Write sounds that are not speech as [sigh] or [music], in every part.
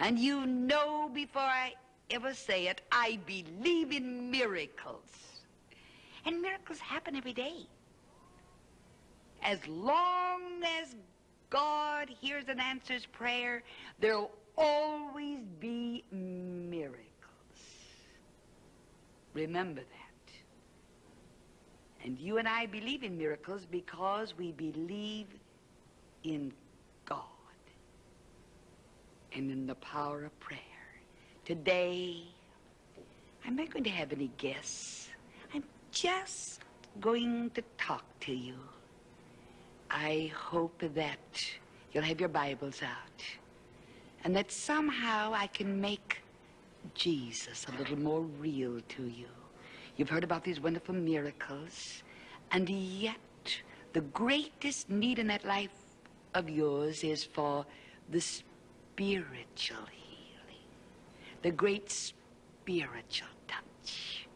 And you know before I ever say it, I believe in miracles. And miracles happen every day. As long as God hears and answers prayer, there'll always be miracles. Remember that. And you and I believe in miracles because we believe in God and in the power of prayer. Today, I'm not going to have any guests. I'm just going to talk to you. I hope that you'll have your Bibles out and that somehow I can make Jesus a little more real to you. You've heard about these wonderful miracles, and yet the greatest need in that life of yours is for the spiritual healing, the great spiritual touch.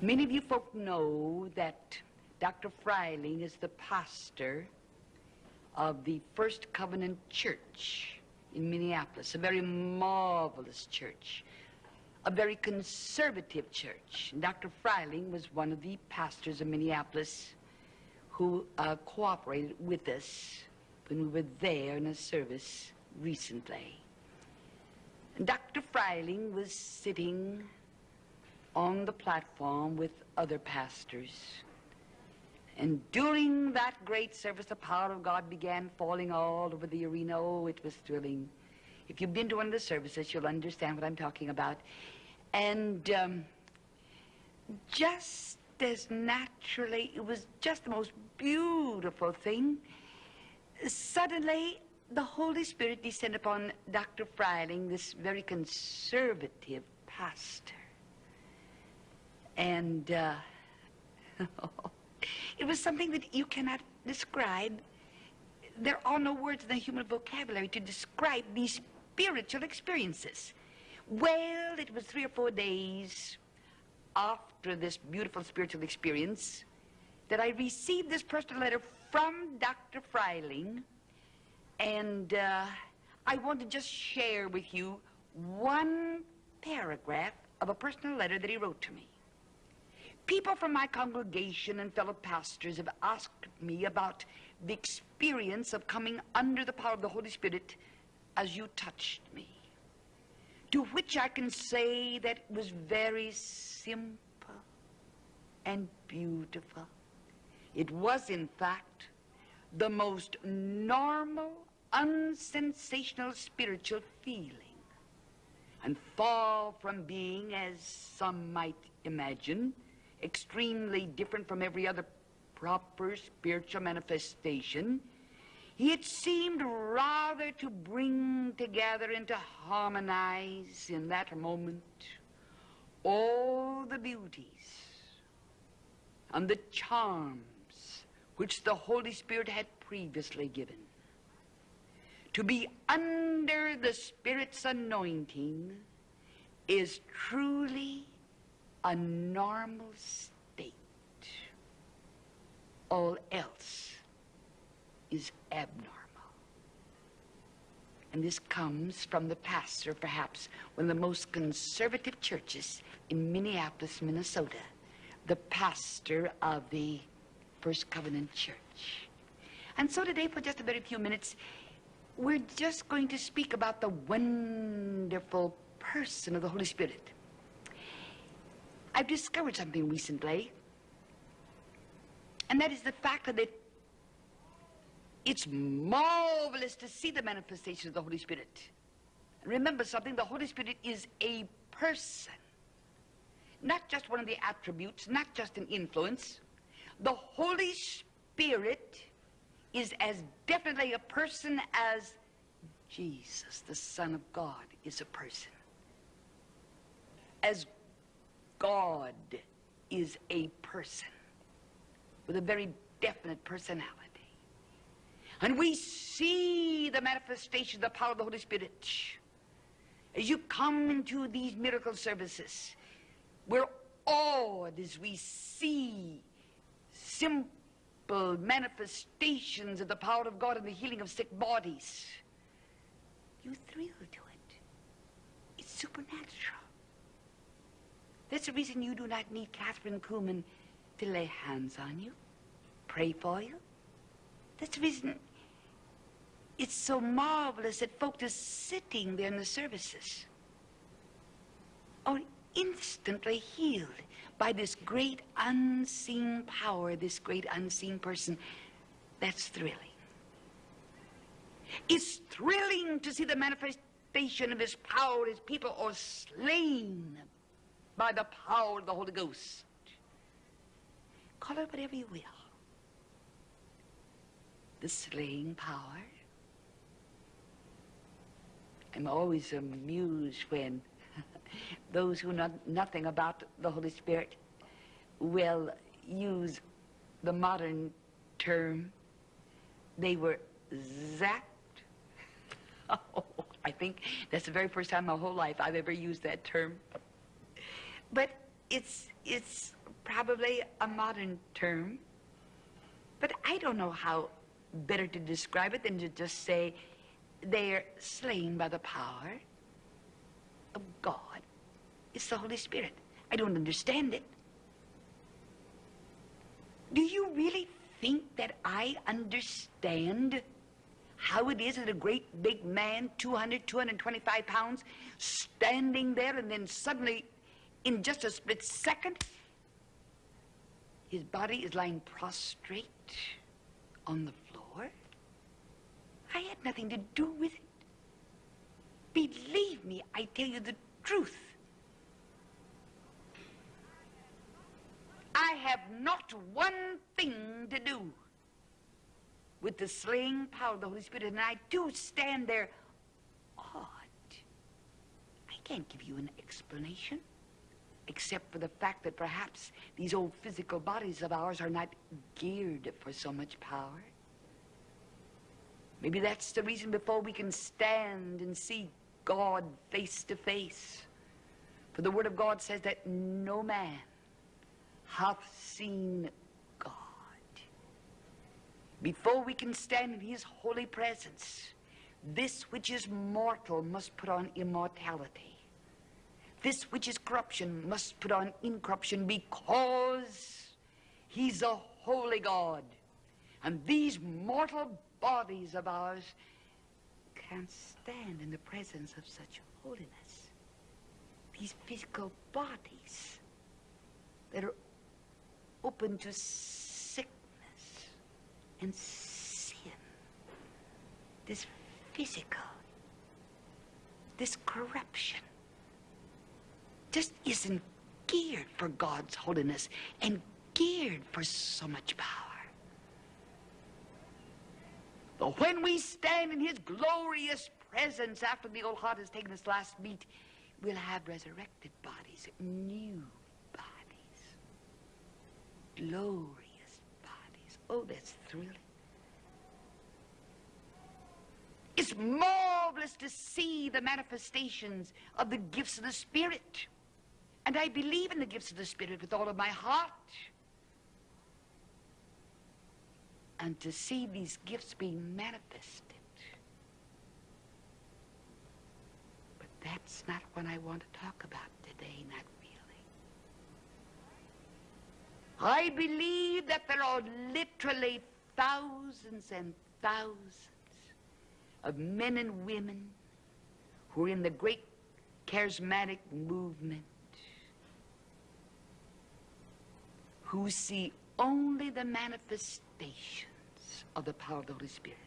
Many of you folk know that Dr. Fryhling is the pastor of the First Covenant Church in Minneapolis, a very marvelous church, a very conservative church. Dr. Fryhling was one of the pastors of Minneapolis who uh, cooperated with us when we were there in a service recently. And Dr. Fryhling was sitting on the platform with other pastors. And during that great service, the power of God began falling all over the arena. Oh, it was thrilling. If you've been to one of the services, you'll understand what I'm talking about. And um, just as naturally, it was just the most beautiful thing. Suddenly, the Holy Spirit descended upon Dr. Fryhling, this very conservative pastor. And uh, [laughs] it was something that you cannot describe. There are no words in the human vocabulary to describe these spiritual experiences. Well, it was three or four days after this beautiful spiritual experience that I received this personal letter from Dr. Fryhling, and uh, I want to just share with you one paragraph of a personal letter that he wrote to me. People from my congregation and fellow pastors have asked me about the experience of coming under the power of the Holy Spirit as you touched me. To which I can say that it was very simple and beautiful. It was, in fact, the most normal, unsensational spiritual feeling. And far from being, as some might imagine, extremely different from every other proper spiritual manifestation, it seemed rather to bring together and to harmonize in that moment all the beauties and the charms which the Holy Spirit had previously given. To be under the Spirit's anointing is truly a normal state. All else is abnormal. And this comes from the pastor, perhaps, one of the most conservative churches in Minneapolis, Minnesota, the pastor of the First Covenant Church. And so today, for just a very few minutes, we're just going to speak about the wonderful person of the Holy Spirit. I've discovered something recently, and that is the fact that it, it's marvelous to see the manifestation of the Holy Spirit. Remember something, the Holy Spirit is a person, not just one of the attributes, not just an influence. The Holy Spirit is as definitely a person as Jesus, the Son of God, is a person. As God is a person with a very definite personality. And we see the manifestation of the power of the Holy Spirit as you come into these miracle services. We're awed as we see simple manifestations of the power of God in the healing of sick bodies. You thrill to it. It's supernatural. That's the reason you do not need Kathryn Kuhlman to lay hands on you, pray for you. That's the reason it's so marvelous that folk are sitting there in the services are instantly healed by this great unseen power, this great unseen person. That's thrilling. It's thrilling to see the manifestation of his power as people are slain by the power of the Holy Ghost. Call it whatever you will. The slaying power. I'm always amused when those who know nothing about the Holy Spirit will use the modern term. They were zapped. [laughs] Oh, I think that's the very first time in my whole life I've ever used that term. But it's, it's probably a modern term. But I don't know how better to describe it than to just say they're slain by the power of God. It's the Holy Spirit. I don't understand it. Do you really think that I understand how it is that a great big man, 200, 225 pounds, standing there and then suddenly, in just a split second, his body is lying prostrate on the floor? I had nothing to do with it. Believe me, I tell you the truth. I have not one thing to do with the slaying power of the Holy Spirit, and I do stand there awed. I can't give you an explanation, except for the fact that perhaps these old physical bodies of ours are not geared for so much power. Maybe that's the reason before we can stand and see God face to face. For the Word of God says that no man hath seen God. Before we can stand in His holy presence, this which is mortal must put on immortality. This which is corruption must put on incorruption because He's a holy God. And these mortal bodies of ours can't stand in the presence of such holiness. These physical bodies that are open to sickness and sin. This physical, this corruption just isn't geared for God's holiness and geared for so much power. But when we stand in his glorious presence after the old heart has taken its last beat, we'll have resurrected bodies, new glorious bodies. Oh, that's thrilling. It's marvelous to see the manifestations of the gifts of the Spirit. And I believe in the gifts of the Spirit with all of my heart. and to see these gifts being manifested. But that's not what I want to talk about today, not really. I believe that there are literally thousands and thousands of men and women who are in the great charismatic movement who see only the manifestations of the power of the Holy Spirit.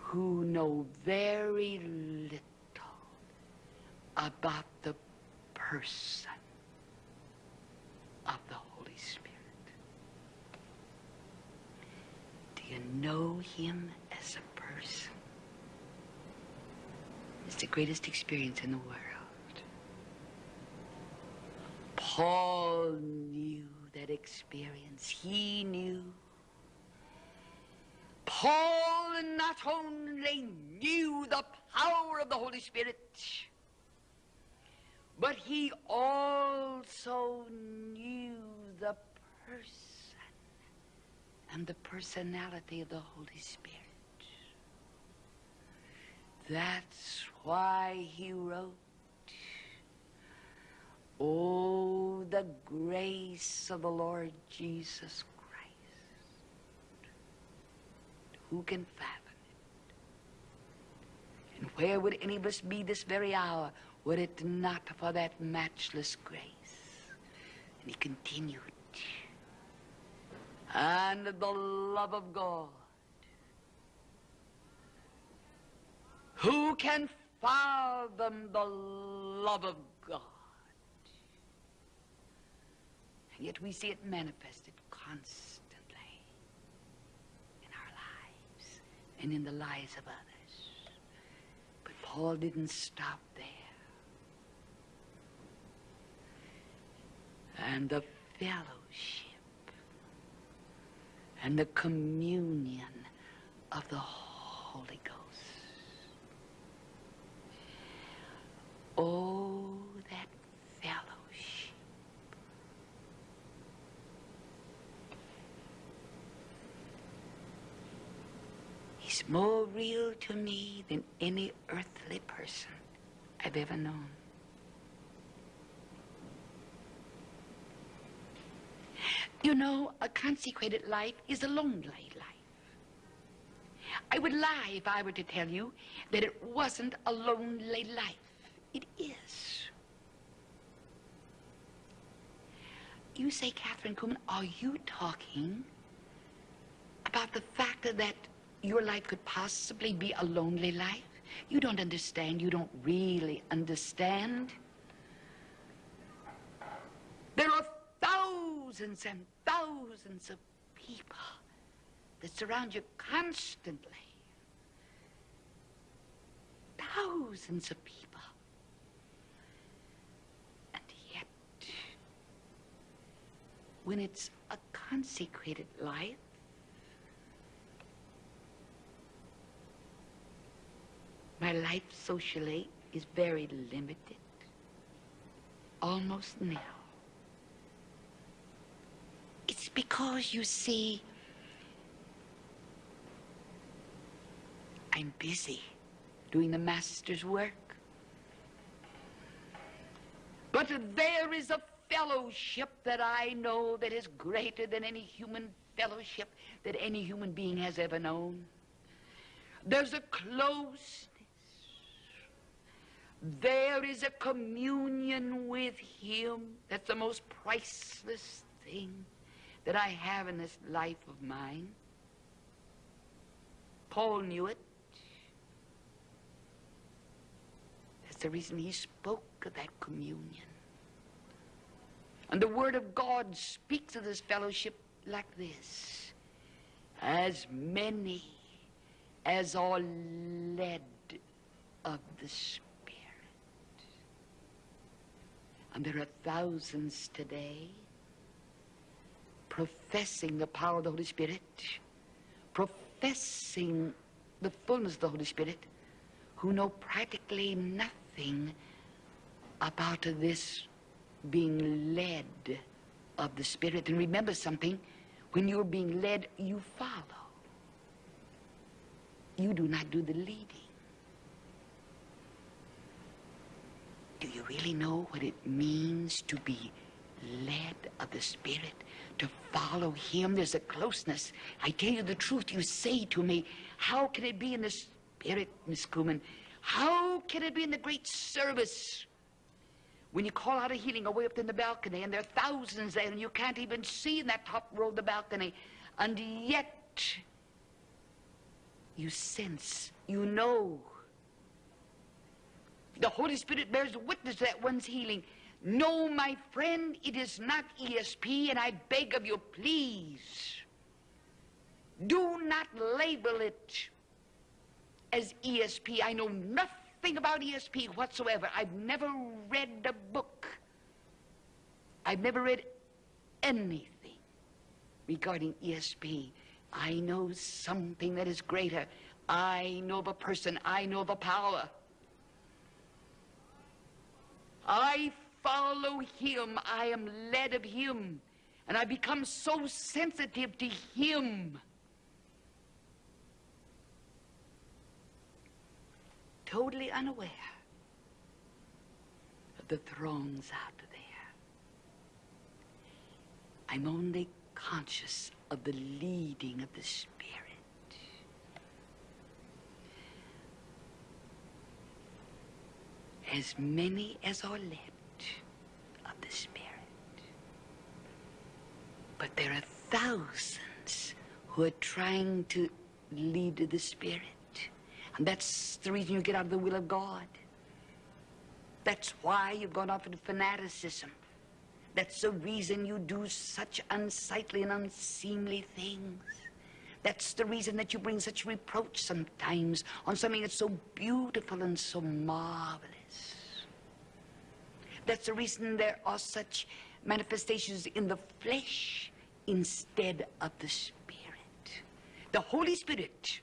Who know very little about the person of the Holy Spirit. Do you know him as a person? It's the greatest experience in the world. Paul knew that experience. He knew. Paul not only knew the power of the Holy Spirit, but he also knew the person and the personality of the Holy Spirit. That's why he wrote, Oh, the grace of the Lord Jesus Christ. Who can fathom it? And where would any of us be this very hour were it not for that matchless grace? And he continued, and the love of God Who can fathom the love of God? And yet we see it manifested constantly in our lives and in the lives of others. But Paul didn't stop there. And the fellowship and the communion of the Holy Ghost. Oh, that fellowship. He's more real to me than any earthly person I've ever known. You know, a consecrated life is a lonely life. I would lie if I were to tell you that it wasn't a lonely life. It is. You say, Kathryn Kuhlman, are you talking about the fact that your life could possibly be a lonely life? You don't understand. You don't really understand. There are thousands and thousands of people that surround you constantly. Thousands of people. And yet, when it's a consecrated life, my life socially is very limited, almost nil. Because, you see, I'm busy doing the Master's work. But there is a fellowship that I know that is greater than any human fellowship that any human being has ever known. There's a closeness. There is a communion with Him that's the most priceless thing that I have in this life of mine. Paul knew it. That's the reason he spoke of that communion. And the Word of God speaks of this fellowship like this As many as are led of the Spirit. And there are thousands today professing the power of the Holy Spirit, professing the fullness of the Holy Spirit, who know practically nothing about this being led of the Spirit. And remember something, when you're being led, you follow. You do not do the leading. Do you really know what it means to be led of the Spirit, to follow Him? There's a closeness. I tell you the truth, you say to me, how can it be in the Spirit, Miss Kuhlman? How can it be in the great service? When you call out a healing away up in the balcony, and there are thousands there, and you can't even see in that top row of the balcony, and yet you sense, you know. The Holy Spirit bears witness to that one's healing. No, my friend, it is not ESP, and I beg of you, please, do not label it as ESP. I know nothing about ESP whatsoever. I've never read a book. I've never read anything regarding ESP. I know something that is greater. I know of a person. I know of a power. I follow him, I am led of him. And I become so sensitive to him. Totally unaware of the throngs out there. I'm only conscious of the leading of the Spirit. As many as are led of the Spirit. But there are thousands who are trying to lead to the Spirit. And that's the reason you get out of the will of God. That's why you've gone off into fanaticism. That's the reason you do such unsightly and unseemly things. That's the reason that you bring such reproach sometimes on something that's so beautiful and so marvelous. That's the reason there are such manifestations in the flesh instead of the Spirit. The Holy Spirit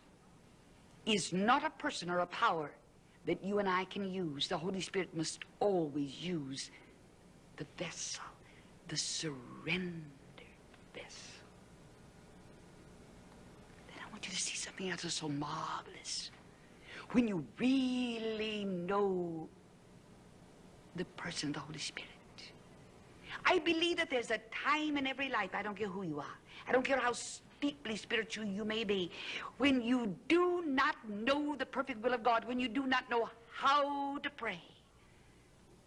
is not a person or a power that you and I can use. The Holy Spirit must always use the vessel the surrendered vessel. Then I want you to see something else that's so marvelous. When you really know the person of the Holy Spirit. I believe that there's a time in every life, I don't care who you are, I don't care how deeply spiritual you may be, when you do not know the perfect will of God, when you do not know how to pray.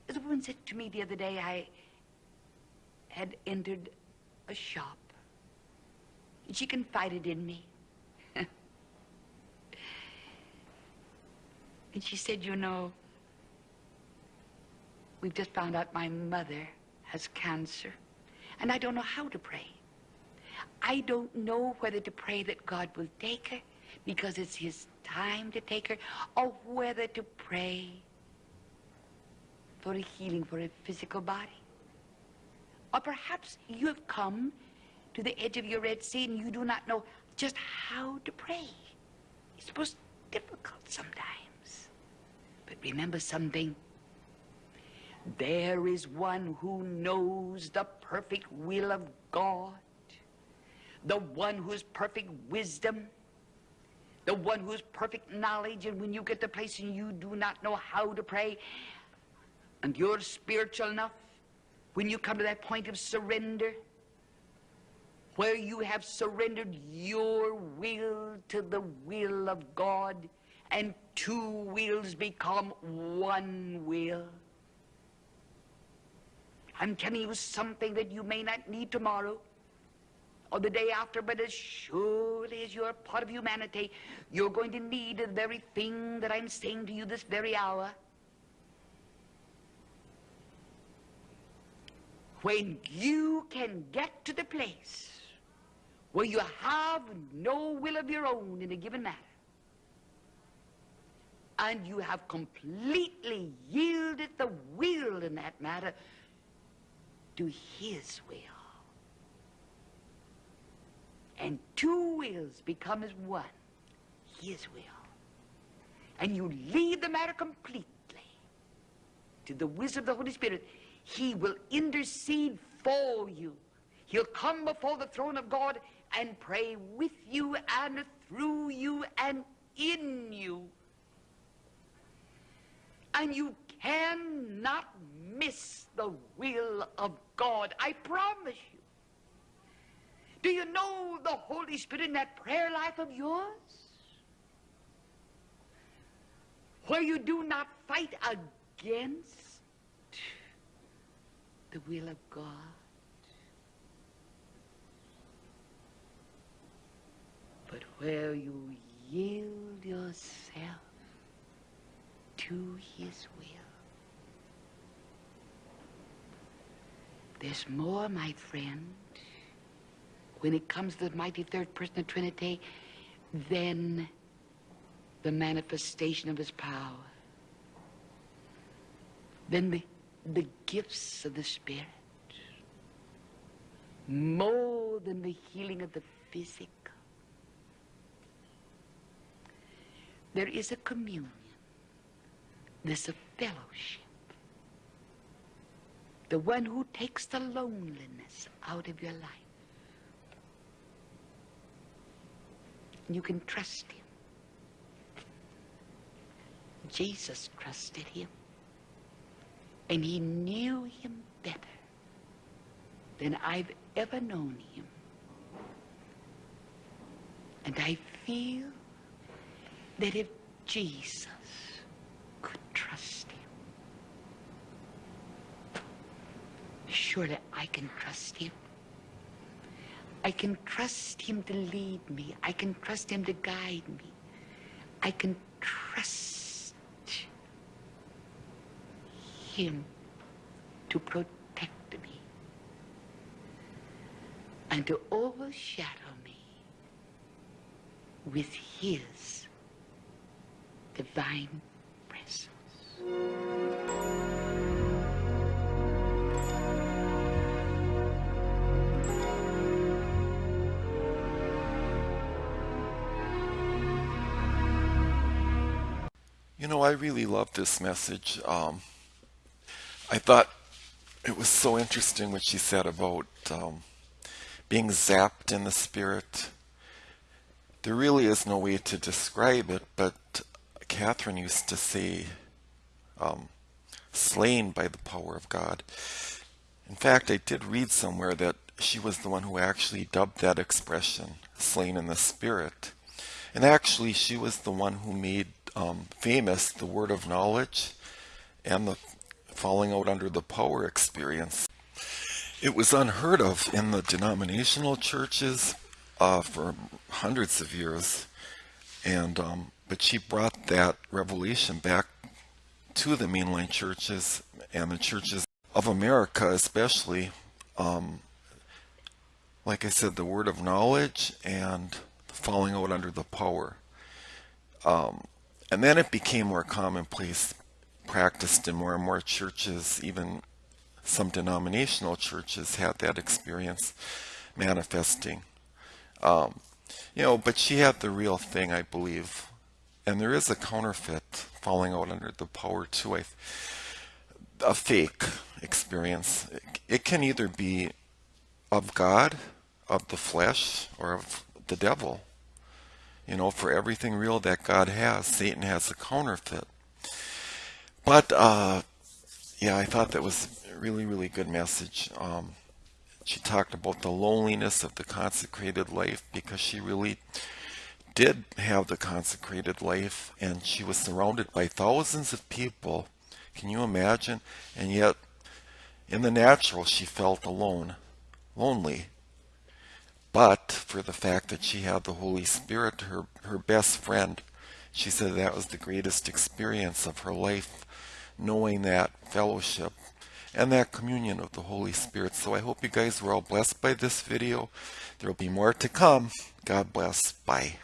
As a woman said to me the other day, I had entered a shop. And she confided in me. [laughs] and she said, you know, we've just found out my mother has cancer. And I don't know how to pray. I don't know whether to pray that God will take her because it's his time to take her, or whether to pray for a healing for a physical body. Or perhaps you have come to the edge of your Red Sea and you do not know just how to pray. It's most difficult sometimes. But remember something. There is one who knows the perfect will of God. The one whose perfect wisdom. The one whose perfect knowledge. And when you get to place and you do not know how to pray, and you're spiritual enough, when you come to that point of surrender, where you have surrendered your will to the will of God, and two wills become one will. I'm telling you something that you may not need tomorrow or the day after, but as surely as you're part of humanity, you're going to need the very thing that I'm saying to you this very hour. when you can get to the place where you have no will of your own in a given matter, and you have completely yielded the will in that matter to His will. And two wills become as one, His will. And you leave the matter completely to the wisdom of the Holy Spirit he will intercede for you. He'll come before the throne of God and pray with you and through you and in you. And you cannot miss the will of God. I promise you. Do you know the Holy Spirit in that prayer life of yours? Where you do not fight against the will of God. But where you yield yourself to His will. There's more, my friend, when it comes to the mighty third person of Trinity than the manifestation of His power. Than the the gifts of the Spirit more than the healing of the physical. There is a communion. There's a fellowship the one who takes the loneliness out of your life. You can trust him. Jesus trusted him. And he knew him better than I've ever known him. And I feel that if Jesus could trust him, surely I can trust him. I can trust him to lead me. I can trust him to guide me. I can trust him to protect me and to overshadow me with his divine presence. Really love this message. Um, I thought it was so interesting what she said about um, being zapped in the spirit. There really is no way to describe it, but Kathryn used to say, um, slain by the power of God. In fact, I did read somewhere that she was the one who actually dubbed that expression, slain in the spirit. And actually, she was the one who made um, famous the word of knowledge and the falling out under the power experience. It was unheard of in the denominational churches uh, for hundreds of years, and um, but she brought that revelation back to the mainline churches and the churches of America, especially. Um, like I said, the word of knowledge and falling out under the power. Um, and then it became more commonplace, practiced in more and more churches, even some denominational churches had that experience manifesting. Um, you know, but she had the real thing, I believe. And there is a counterfeit falling out under the power too. I, a fake experience. It can either be of God, of the flesh, or of the devil. You know, for everything real that God has, Satan has a counterfeit. But, uh, yeah, I thought that was a really, really good message. Um, she talked about the loneliness of the consecrated life because she really did have the consecrated life and she was surrounded by thousands of people. Can you imagine? And yet, in the natural, she felt alone, lonely but for the fact that she had the Holy Spirit, her, her best friend. She said that was the greatest experience of her life, knowing that fellowship and that communion of the Holy Spirit. So I hope you guys were all blessed by this video. There will be more to come. God bless. Bye.